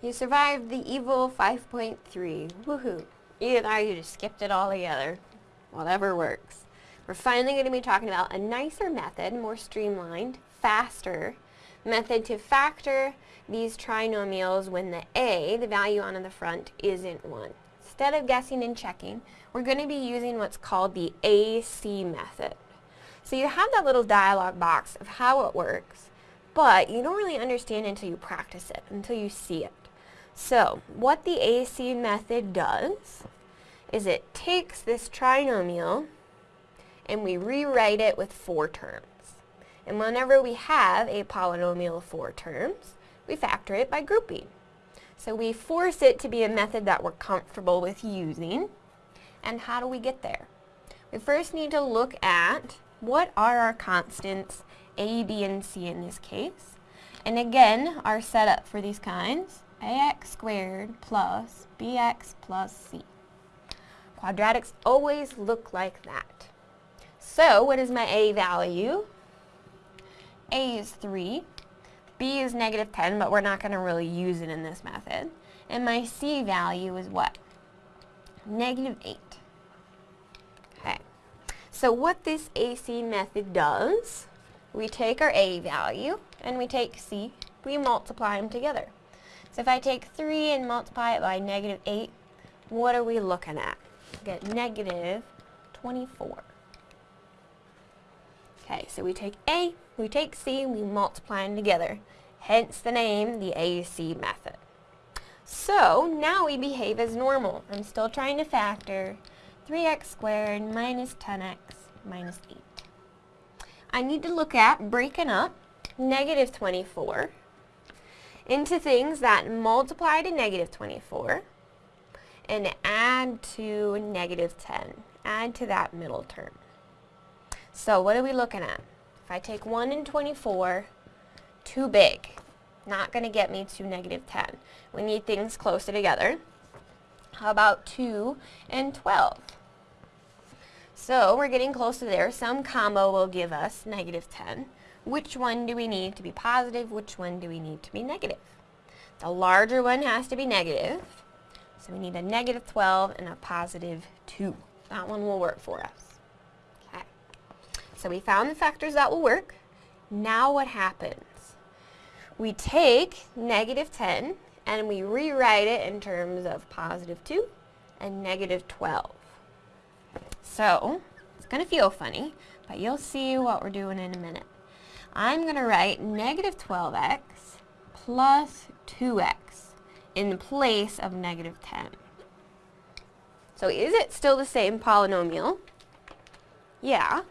You survived the evil 5.3. Woohoo. Either that or you just skipped it all together. Whatever works. We're finally going to be talking about a nicer method, more streamlined, faster method to factor these trinomials when the a, the value on the front, isn't 1. Instead of guessing and checking, we're going to be using what's called the AC method. So you have that little dialog box of how it works, but you don't really understand until you practice it, until you see it. So what the AC method does is it takes this trinomial and we rewrite it with four terms. And whenever we have a polynomial of four terms, we factor it by grouping. So we force it to be a method that we're comfortable with using. And how do we get there? We first need to look at what are our constants a, b, and c in this case. And again, our setup for these kinds, ax squared plus bx plus c. Quadratics always look like that. So what is my a value? a is 3, b is negative 10, but we're not going to really use it in this method. And my c value is what? Negative 8. Okay. So what this AC method does, we take our a value and we take c, we multiply them together. So if I take 3 and multiply it by negative 8, what are we looking at? We get negative 24. Okay, so we take A, we take C, and we multiply them together. Hence the name, the AC method. So, now we behave as normal. I'm still trying to factor 3x squared minus 10x minus 8. I need to look at breaking up negative 24 into things that multiply to negative 24 and add to negative 10. Add to that middle term. So what are we looking at? If I take 1 and 24, too big. Not going to get me to negative 10. We need things closer together. How about 2 and 12? So we're getting close to there. Some combo will give us negative 10. Which one do we need to be positive? Which one do we need to be negative? The larger one has to be negative. So we need a negative 12 and a positive 2. That one will work for us. Okay. So we found the factors that will work. Now what happens? We take negative 10 and we rewrite it in terms of positive 2 and negative 12. So, it's going to feel funny, but you'll see what we're doing in a minute. I'm going to write negative 12x plus 2x in place of negative 10. So is it still the same polynomial? Yeah,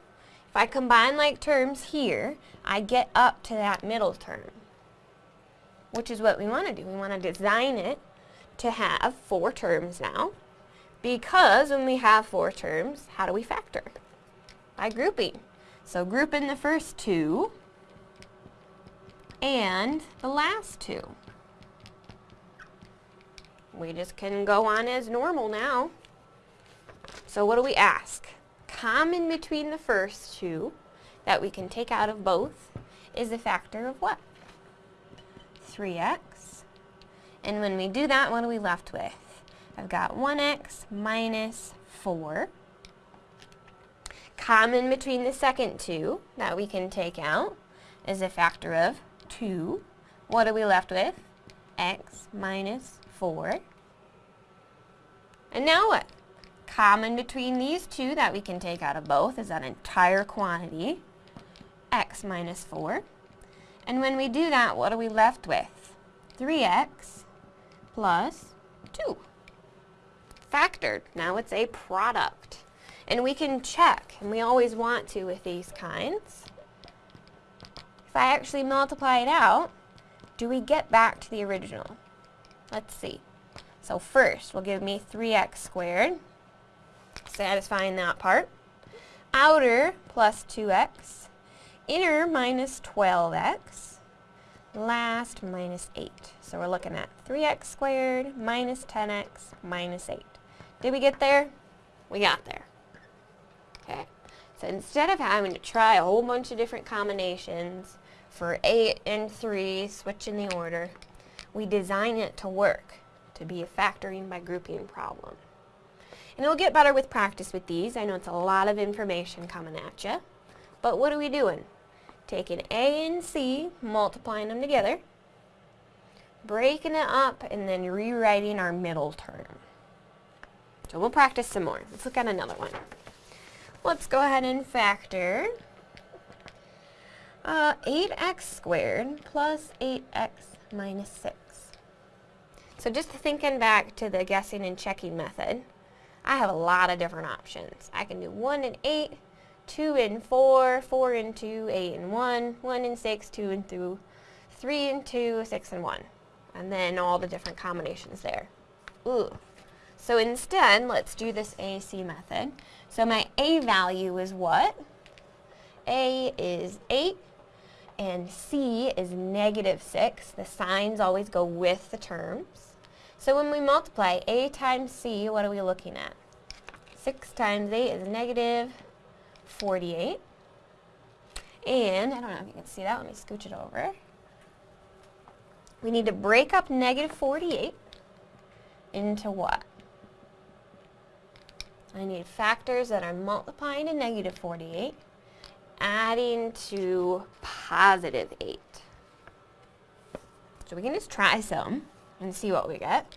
If I combine like terms here, I get up to that middle term, which is what we want to do. We want to design it to have four terms now, because when we have four terms, how do we factor? By grouping. So group in the first two and the last two. We just can go on as normal now. So what do we ask? common between the first two that we can take out of both is a factor of what? 3x. And when we do that, what are we left with? I've got 1x minus 4. Common between the second two that we can take out is a factor of 2. What are we left with? x minus 4. And now what? common between these two that we can take out of both is that entire quantity, x minus 4. And when we do that, what are we left with? 3x plus 2. Factored. Now it's a product. And we can check, and we always want to with these kinds. If I actually multiply it out, do we get back to the original? Let's see. So first, will give me 3x squared satisfying that part. Outer plus 2x. Inner minus 12x. Last minus 8. So we're looking at 3x squared minus 10x minus 8. Did we get there? We got there. Okay. So instead of having to try a whole bunch of different combinations for 8 and 3, switching the order, We design it to work, to be a factoring by grouping problem. And it'll get better with practice with these. I know it's a lot of information coming at you. But what are we doing? Taking A and C, multiplying them together, breaking it up, and then rewriting our middle term. So we'll practice some more. Let's look at another one. Let's go ahead and factor uh, 8x squared plus 8x minus 6. So just thinking back to the guessing and checking method, I have a lot of different options. I can do 1 and 8, 2 and 4, 4 and 2, 8 and 1, 1 and 6, 2 and 2, 3 and 2, 6 and 1. And then all the different combinations there. Ooh. So instead, let's do this AC method. So my A value is what? A is 8 and C is negative 6. The signs always go with the terms. So when we multiply A times C, what are we looking at? 6 times 8 is negative 48. And, I don't know if you can see that, let me scooch it over. We need to break up negative 48 into what? I need factors that are multiplying to negative 48 adding to positive 8. So we can just try some and see what we get.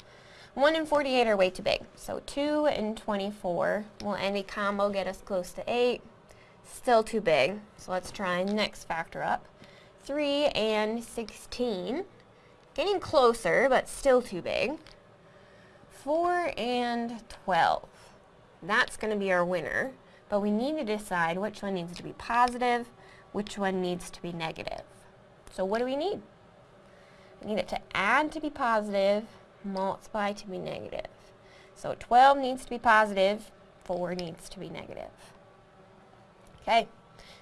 1 and 48 are way too big. So 2 and 24 will any combo get us close to 8. Still too big. So let's try next factor up. 3 and 16. Getting closer, but still too big. 4 and 12. That's going to be our winner but we need to decide which one needs to be positive, which one needs to be negative. So what do we need? We need it to add to be positive, multiply to be negative. So 12 needs to be positive, 4 needs to be negative. Okay,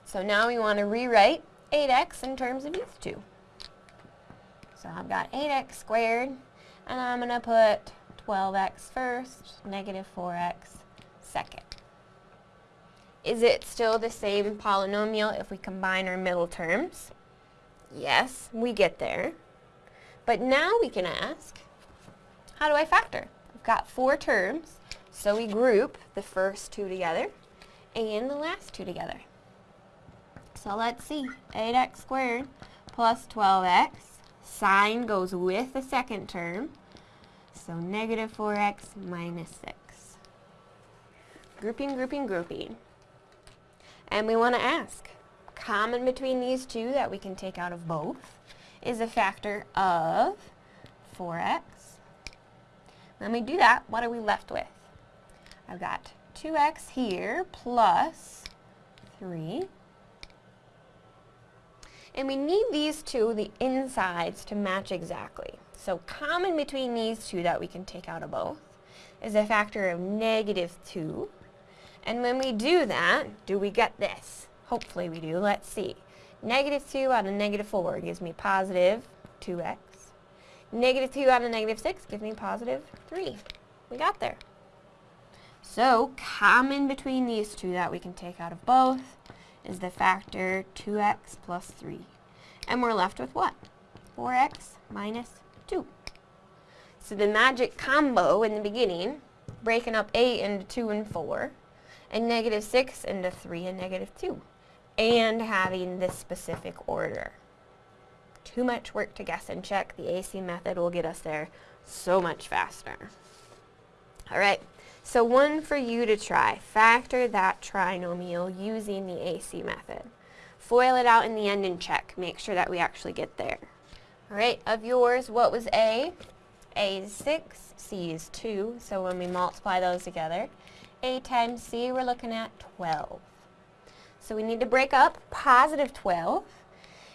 so now we want to rewrite 8x in terms of these two. So I've got 8x squared, and I'm going to put 12x first, negative 4x second. Is it still the same polynomial if we combine our middle terms? Yes, we get there. But now we can ask, how do I factor? I've got four terms, so we group the first two together and the last two together. So let's see, 8x squared plus 12x, sign goes with the second term, so negative 4x minus 6. Grouping, grouping, grouping. And we want to ask, common between these two that we can take out of both is a factor of 4x. When we do that, what are we left with? I've got 2x here plus 3. And we need these two, the insides, to match exactly. So common between these two that we can take out of both is a factor of negative 2 and when we do that, do we get this? Hopefully we do. Let's see. Negative 2 out of negative 4 gives me positive 2x. Negative 2 out of negative 6 gives me positive 3. We got there. So, common between these two that we can take out of both is the factor 2x plus 3. And we're left with what? 4x minus 2. So the magic combo in the beginning, breaking up 8 into 2 and 4, and negative 6 into 3 and negative 2 and having this specific order. Too much work to guess and check. The AC method will get us there so much faster. Alright, so one for you to try. Factor that trinomial using the AC method. Foil it out in the end and check. Make sure that we actually get there. Alright, of yours, what was A? A is 6, C is 2, so when we multiply those together, a times C, we're looking at 12. So we need to break up positive 12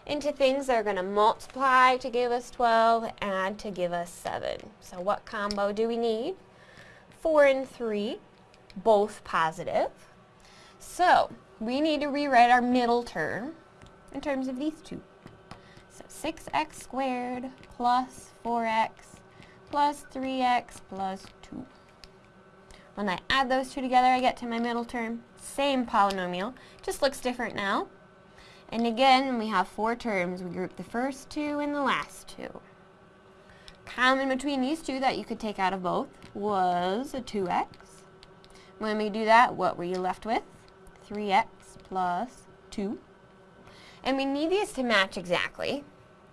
into things that are going to multiply to give us 12, add to give us 7. So what combo do we need? 4 and 3, both positive. So we need to rewrite our middle term in terms of these two. So 6x squared plus 4x plus 3x plus 2. When I add those two together, I get to my middle term. Same polynomial, just looks different now. And again, we have four terms. We group the first two and the last two. Common between these two that you could take out of both was a 2x. When we do that, what were you left with? 3x plus 2. And we need these to match exactly.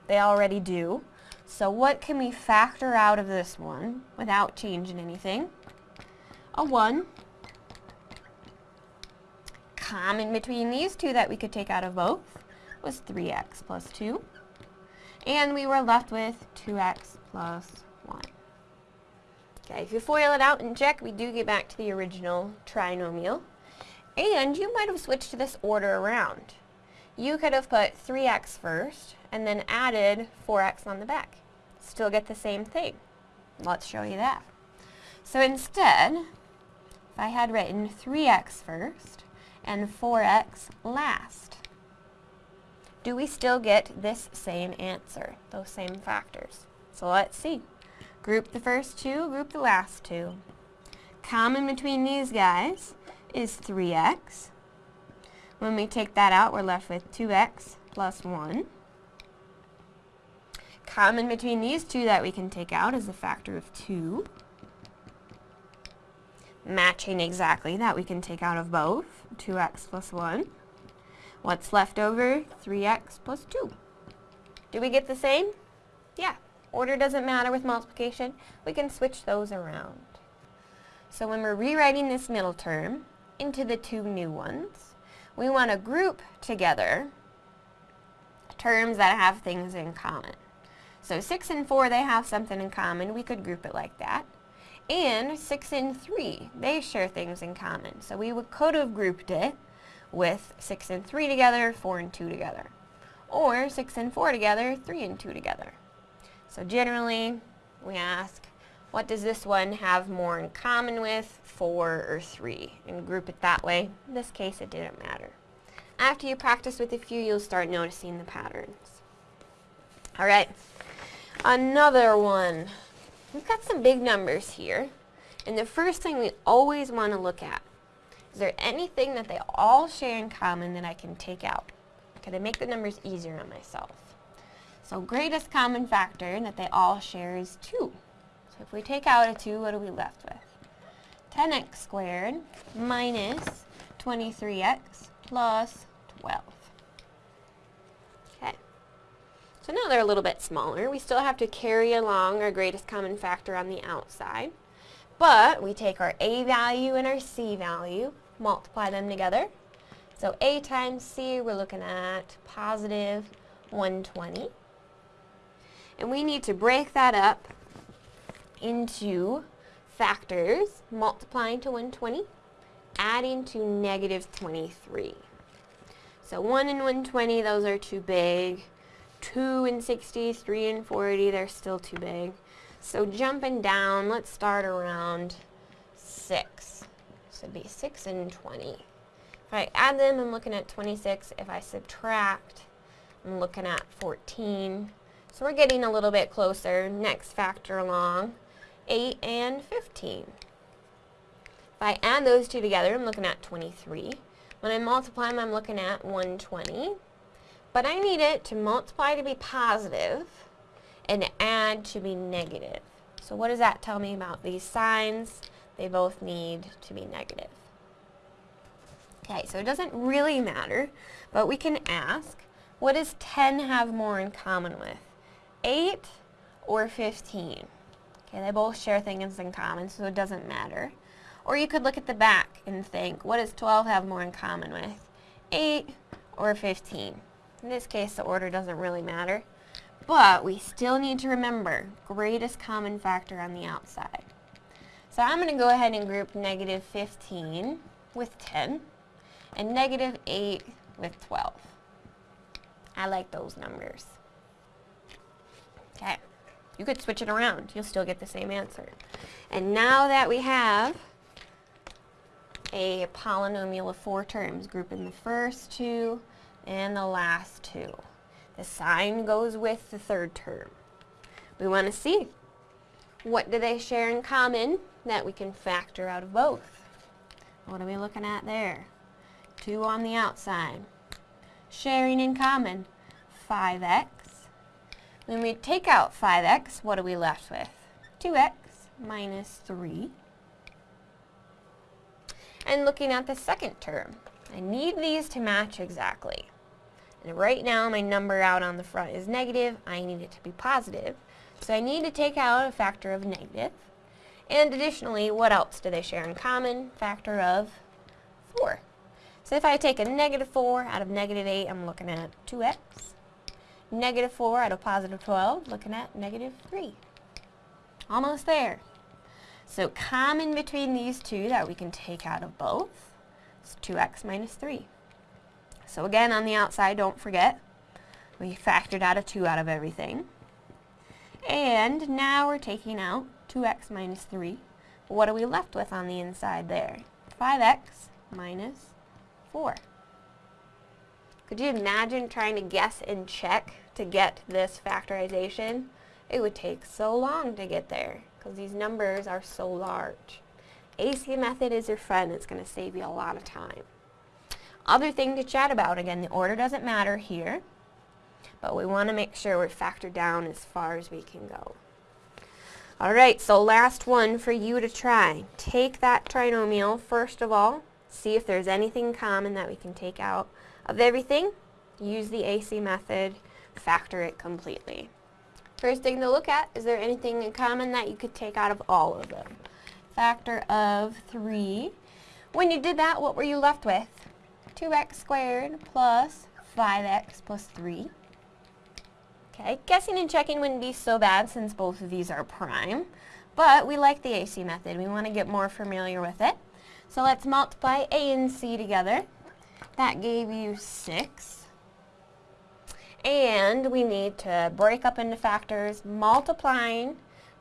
They already do. So what can we factor out of this one without changing anything? A 1. Common between these two that we could take out of both was 3x plus 2. And we were left with 2x plus 1. Okay, if you FOIL it out and check, we do get back to the original trinomial. And you might have switched this order around. You could have put 3x first and then added 4x on the back. Still get the same thing. Let's show you that. So instead, I had written 3x first and 4x last, do we still get this same answer, those same factors? So let's see. Group the first two, group the last two. Common between these guys is 3x. When we take that out, we're left with 2x plus 1. Common between these two that we can take out is a factor of 2. Matching exactly that we can take out of both, 2x plus 1. What's left over? 3x plus 2. Do we get the same? Yeah. Order doesn't matter with multiplication. We can switch those around. So when we're rewriting this middle term into the two new ones, we want to group together terms that have things in common. So 6 and 4, they have something in common. We could group it like that. And 6 and 3, they share things in common. So we would, could have grouped it with 6 and 3 together, 4 and 2 together. Or 6 and 4 together, 3 and 2 together. So generally, we ask, what does this one have more in common with 4 or 3? And group it that way. In this case, it didn't matter. After you practice with a few, you'll start noticing the patterns. Alright, another one. We've got some big numbers here. And the first thing we always want to look at, is there anything that they all share in common that I can take out? Can I make the numbers easier on myself? So greatest common factor that they all share is 2. So if we take out a 2, what are we left with? 10x squared minus 23x plus 12. Okay. So now they're a little bit smaller. We still have to carry along our greatest common factor on the outside. But we take our a value and our c value, multiply them together. So a times c, we're looking at positive 120. And we need to break that up into factors, multiplying to 120, adding to negative 23. So 1 and 120, those are too big. 2 and 60, 3 and 40, they're still too big. So jumping down, let's start around 6. So it'd be 6 and 20. If I add them, I'm looking at 26. If I subtract, I'm looking at 14. So we're getting a little bit closer. Next factor along, 8 and 15. If I add those two together, I'm looking at 23. When I multiply them, I'm looking at 120. But I need it to multiply to be positive and add to be negative. So what does that tell me about these signs? They both need to be negative. Okay, so it doesn't really matter, but we can ask, what does 10 have more in common with? 8 or 15. Okay, they both share things in common, so it doesn't matter. Or you could look at the back and think, what does 12 have more in common with? 8 or 15. In this case, the order doesn't really matter. But we still need to remember, greatest common factor on the outside. So I'm going to go ahead and group negative 15 with 10 and negative 8 with 12. I like those numbers. Okay. You could switch it around. You'll still get the same answer. And now that we have a polynomial of four terms, grouping the first two and the last two. The sign goes with the third term. We want to see what do they share in common that we can factor out of both. What are we looking at there? 2 on the outside. Sharing in common, 5x When we take out 5x, what are we left with? 2x minus 3. And looking at the second term, I need these to match exactly. And right now my number out on the front is negative, I need it to be positive. So I need to take out a factor of negative. And additionally, what else do they share in common? Factor of 4. So if I take a negative 4 out of negative 8, I'm looking at 2x. Negative 4 out of positive 12, looking at negative 3. Almost there. So common between these two that we can take out of both is 2x minus 3. So again, on the outside, don't forget, we factored out a 2 out of everything. And now we're taking out 2x minus 3. What are we left with on the inside there? 5x minus 4. Could you imagine trying to guess and check to get this factorization? It would take so long to get there because these numbers are so large. AC method is your friend. It's going to save you a lot of time. Other thing to chat about, again, the order doesn't matter here, but we want to make sure we're factored down as far as we can go. Alright, so last one for you to try. Take that trinomial, first of all, see if there's anything common that we can take out of everything. Use the AC method, factor it completely. First thing to look at, is there anything in common that you could take out of all of them? Factor of 3. When you did that, what were you left with? 2x squared plus 5x plus 3. Okay, guessing and checking wouldn't be so bad since both of these are prime, but we like the AC method. We want to get more familiar with it. So let's multiply A and C together. That gave you 6. And we need to break up into factors, multiplying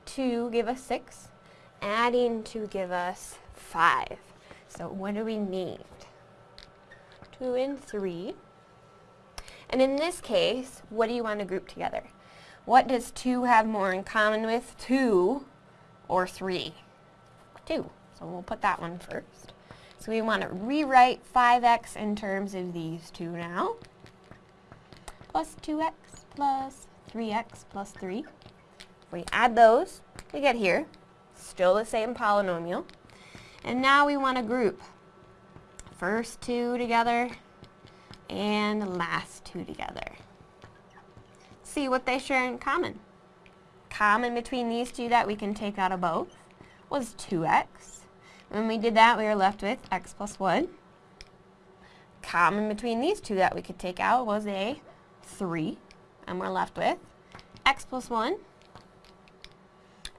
to give us 6, adding to give us 5. So what do we need? 2 and 3. And in this case, what do you want to group together? What does 2 have more in common with 2 or 3? 2. So we'll put that one first. So we want to rewrite 5x in terms of these two now plus 2x plus 3x plus 3. If we add those, we get here. Still the same polynomial. And now we want to group first two together and last two together. See what they share in common. Common between these two that we can take out of both was 2x. When we did that, we were left with x plus 1. Common between these two that we could take out was a 3. And we're left with x plus 1.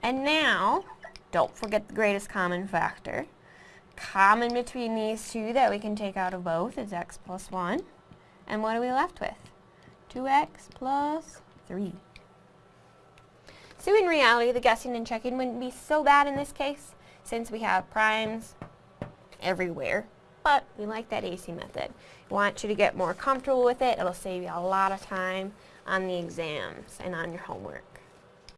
And now, don't forget the greatest common factor. Common between these two that we can take out of both is x plus 1. And what are we left with? 2x plus 3. So in reality, the guessing and checking wouldn't be so bad in this case, since we have primes everywhere but we like that AC method. We want you to get more comfortable with it. It'll save you a lot of time on the exams and on your homework.